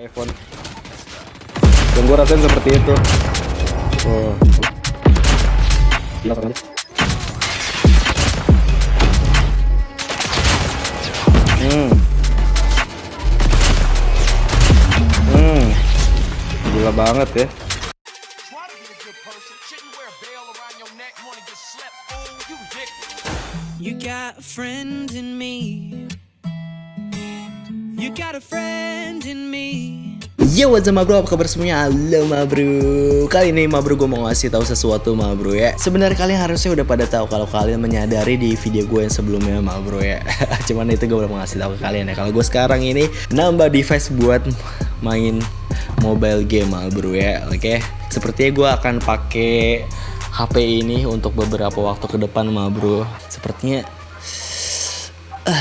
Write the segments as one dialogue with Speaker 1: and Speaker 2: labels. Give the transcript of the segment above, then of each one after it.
Speaker 1: iPhone. Yang gue rasain seperti itu. Oh hmm. Hmm. Gila banget ya.
Speaker 2: You
Speaker 3: got a friend in me. You got a friend in me.
Speaker 4: Yo what's up bro, apa kabar semuanya? Halo ma bro. Kali ini ma bro gue mau ngasih tahu sesuatu ma bro ya. Sebenarnya kalian harusnya udah pada tahu kalau kalian menyadari di video gue yang sebelumnya ma bro ya. Cuman itu gue belum ngasih tahu ke kalian ya. Kalau gue sekarang ini nambah device buat main mobile game ma bro ya. Oke? Sepertinya gue akan pakai HP ini untuk beberapa waktu ke depan ma bro. Sepertinya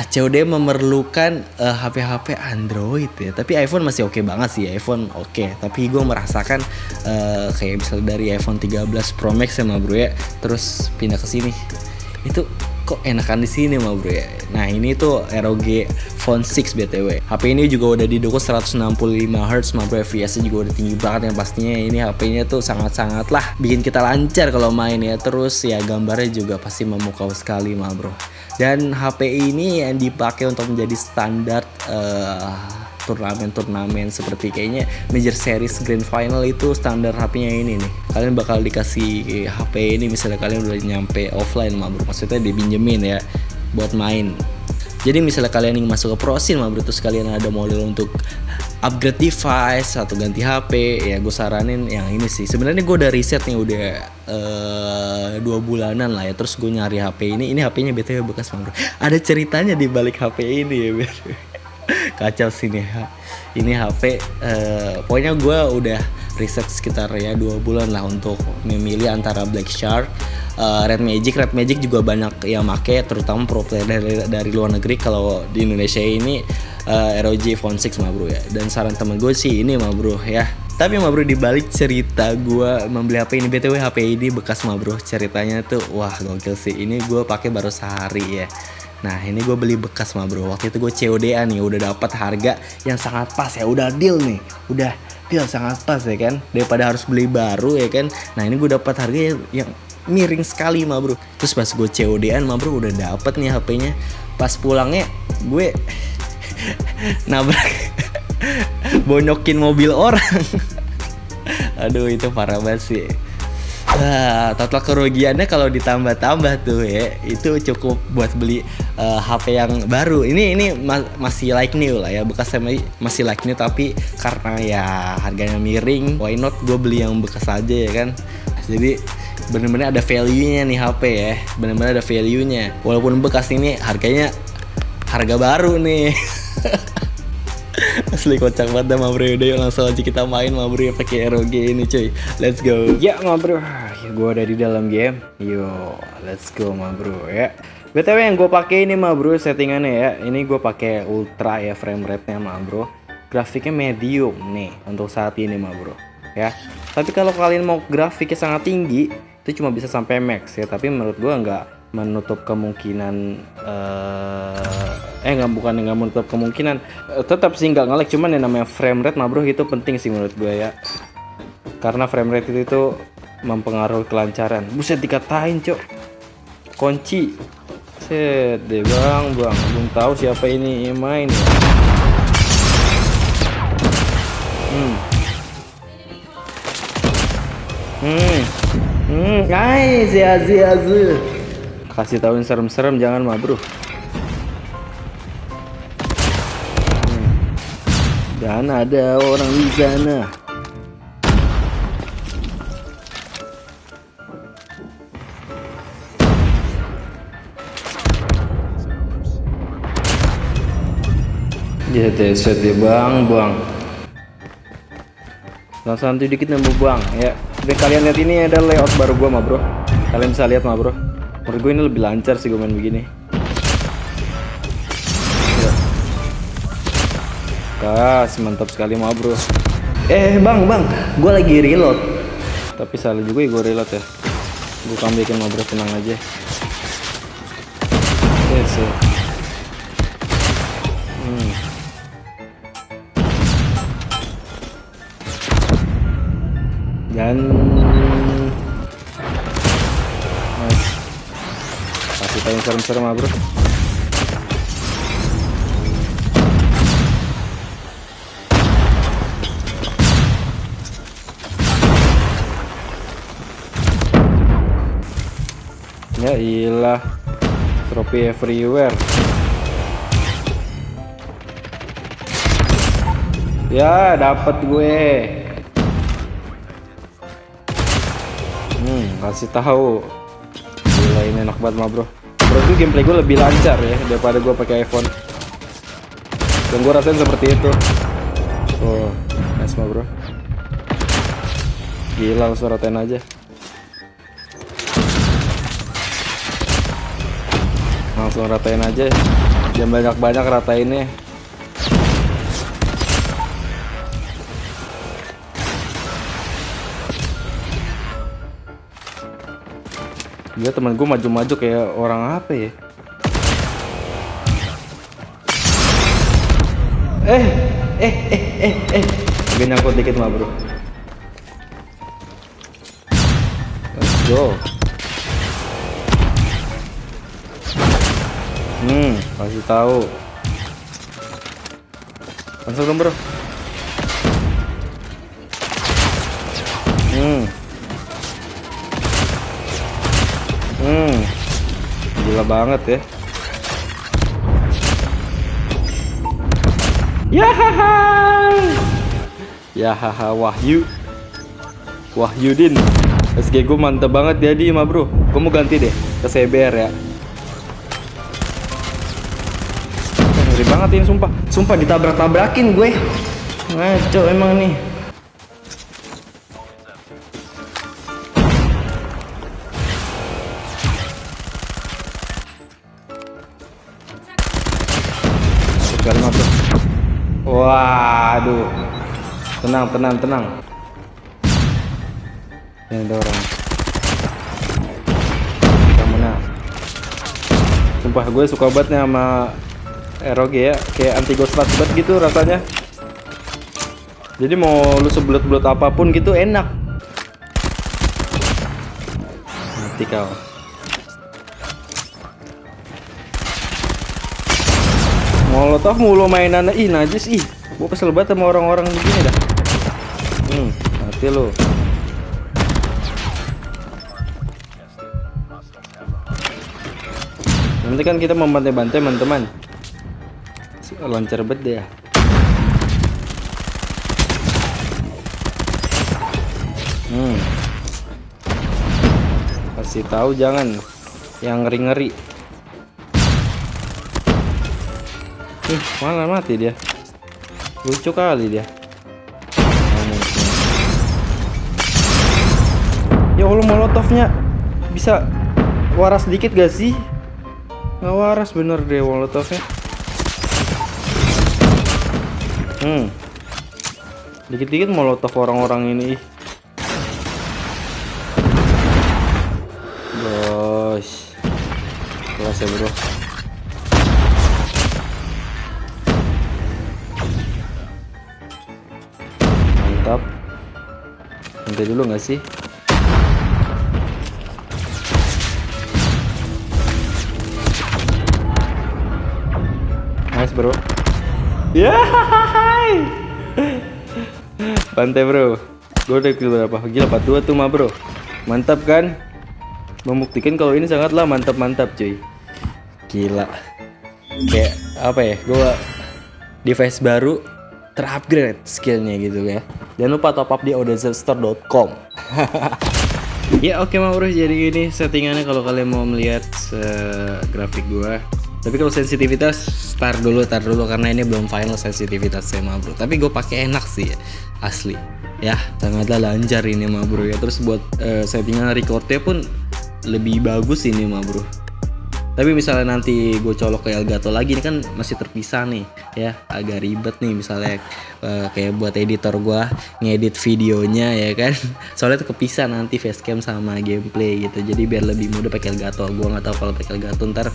Speaker 4: COD memerlukan eh, HP-HP Android ya. Tapi iPhone masih oke banget sih iPhone oke. Tapi gue merasakan eh, kayak misalnya dari iPhone 13 Pro Max ya ma bro ya. Terus pindah ke sini. Itu kok enakan di sini ma bro ya? Nah ini tuh ROG Phone 6 BTW HP ini juga udah didukung 165 Hz ma bro FPS nya juga udah tinggi banget yang pastinya. Ini HP-nya tuh sangat-sangat lah bikin kita lancar kalau main ya? Terus ya gambarnya juga pasti memukau sekali ma bro. Dan HP ini yang dipakai untuk menjadi standar eh, turnamen-turnamen seperti kayaknya Major Series Grand Final itu standar HP-nya ini nih. Kalian bakal dikasih HP ini misalnya kalian udah nyampe offline mah bro. Maksudnya dipinjemin ya buat main. Jadi misalnya kalian ingin masuk ke Pro Scene mah bro terus kalian ada model untuk upgrade device atau ganti HP ya gue saranin yang ini sih. Sebenarnya gue udah riset nih udah eh, dua bulanan lah ya terus gue nyari HP ini ini HP-nya btw bekas mah. Ada ceritanya di balik HP ini ya bro kacau sih nih ini HP eh, pokoknya gue udah riset sekitar ya dua bulan lah untuk memilih antara Black Shark, eh, Red Magic, Red Magic juga banyak yang make terutama pro player dari, dari luar negeri. Kalau di Indonesia ini eh, ROG Phone 6 mah bro ya. Dan saran temen gue sih ini mah bro ya. Tapi mah bro dibalik cerita gue membeli HP ini btw HP ini bekas mah bro ceritanya tuh wah gokil sih. Ini gue pakai baru sehari ya Nah ini gue beli bekas mah bro. Waktu itu gue COD-an nih Udah dapat harga yang sangat pas ya. Udah deal nih Udah deal sangat pas ya kan? Daripada harus beli baru ya kan? Nah ini gue dapat harga yang, miring sekali mah bro. Terus pas gue COD-an mah bro Udah dapet nih HP-nya Pas pulangnya gue Nabrak Bonyokin mobil orang. Aduh itu parah banget sih. Nah, total kerugiannya kalau ditambah-tambah tuh ya, itu cukup buat beli eh, HP yang baru. Ini ini ma- masih like new lah ya, bekas sama masih like new tapi karena ya harganya miring, why not gue beli yang bekas aja ya kan. Jadi bener-bener ada value-nya nih HP ya, bener-bener ada value-nya. Walaupun bekas ini harganya harga baru nih. Asli kocak banget dah ma bro Udah yuk langsung aja kita main. Ma bro ya pakai ROG ini cuy. Let's go. Ya ma bro. Gue udah di dalam game. Yo let's go ma bro ya BTW yang gue pakai ini ma bro settingannya ya. Ini gue pakai ultra ya frame rate nya ma bro. Grafiknya medium nih Untuk saat ini ma bro Ya. Tapi kalau kalian mau grafiknya sangat tinggi Itu cuma bisa sampai max ya. Tapi menurut gue nggak menutup kemungkinan eh eh nggak bukan nggak menutup kemungkinan. Eh, tetap sih nggak ngelek cuman yang namanya frame rate mah bro itu penting sih menurut gue ya. Karena frame rate itu tuh mempengaruhi kelancaran. Buset dikatain cok. Kunci set deh bang bang belum tahu siapa ini main ya. hmm. Hmm. Hmm nice ya ya kasih tahuin serem-serem jangan mah bro Dan ada orang di sana. Jadi set ya bang, bang. Santai dikit nambah bang, ya. Oke kalian lihat ini ada layout baru gua mah bro. Kalian bisa lihat mah bro. Menurut gue ini lebih lancar sih gue main begini. Ya. Kas, mantap sekali mah bro. Eh bang, bang, gue lagi reload. Tapi salah juga ya gue reload ya. Gue bikin mah bro tenang aja. Yes, ya. Hmm. Dan nice. kasih tahu yang serem-serem bro ya ilah trofi everywhere ya dapat gue kasih tahu. Gila ini enak banget mah bro. Bro itu gameplay gue lebih lancar ya daripada gue pakai iPhone. Yang gue rasain seperti itu. Oh nice mah bro. Gila ratain aja. Langsung ratain aja. Jangan banyak-banyak ratainnya Dia teman gue maju-maju kayak orang apa ya? Eh, eh, eh, eh, eh. Agak nyangkut dikit mah bro. Let's go. Hmm, kasih tahu. Langsung dong bro. Hmm. Hmm. Gila banget ya. Yahaha. Yahaha Wahyu. Wahyudin. SG gue mantep banget jadi mah bro. Gue mau ganti deh ke CBR ya. Ngeri banget ini sumpah. Sumpah ditabrak-tabrakin gue. Ngaco emang nih. Waduh. Tenang, tenang, tenang. Ini ada orang. Kita menang. Sumpah gue suka banget nih sama ROG ya, kayak anti ghost banget gitu rasanya. Jadi mau lu sebelut-belut apa pun gitu enak. Mati kau. Molotov mulu mainan ih najis ih. Gua kesel banget sama orang-orang begini dah. Hmm, mati lu. Nanti kan kita membantai-bantai teman-teman. Lancar banget ya. Hmm. Kasih tahu jangan yang ngeri-ngeri. Ih, malah mati dia. Lucu kali dia. Ya Allah molotovnya bisa waras dikit gak sih? Nggak waras bener deh molotovnya. Hmm. Dikit-dikit molotov orang-orang ini. Bos. Kelas ya bro. Dulu nggak sih? Nice bro. Ya. Pantai bro. Gue udah berapa? Gila 42 tuh mah bro. Mantap kan? Membuktikan kalau ini sangatlah mantap-mantap cuy. Gila. Kayak apa ya? Gue device baru terupgrade skillnya gitu ya. Jangan lupa top up di odezstore.com. ya oke mau bro jadi ini settingannya kalau kalian mau melihat eh, grafik gua. Tapi kalau sensitivitas start dulu, tar dulu karena ini belum final sensitivitasnya mah bro. Tapi gue pakai enak sih ya, asli. Ya sangatlah lancar ini mah bro ya. Terus buat eh, settingan recordnya pun lebih bagus ini mah bro tapi misalnya nanti gue colok ke Elgato lagi ini kan masih terpisah nih ya. Agak ribet nih misalnya uh, kayak buat editor gue ngedit videonya ya kan. Soalnya tuh kepisah nanti facecam sama gameplay gitu. Jadi biar lebih mudah pakai Elgato. Gue nggak tahu kalau pakai Elgato ntar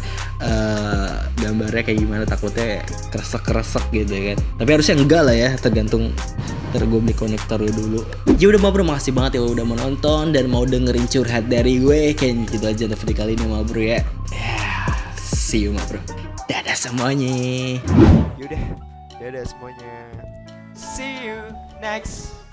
Speaker 4: uh, gambarnya kayak gimana takutnya keresek keresek gitu ya kan. Tapi harusnya enggak lah ya tergantung ntar gue beli konektor dulu. Ya udah bro makasih banget ya udah menonton dan mau dengerin curhat dari gue. Kayak gitu aja video kali ini bro ya. Yeah see you ma bro. Dadah semuanya.
Speaker 3: Yaudah dadah semuanya. See you next.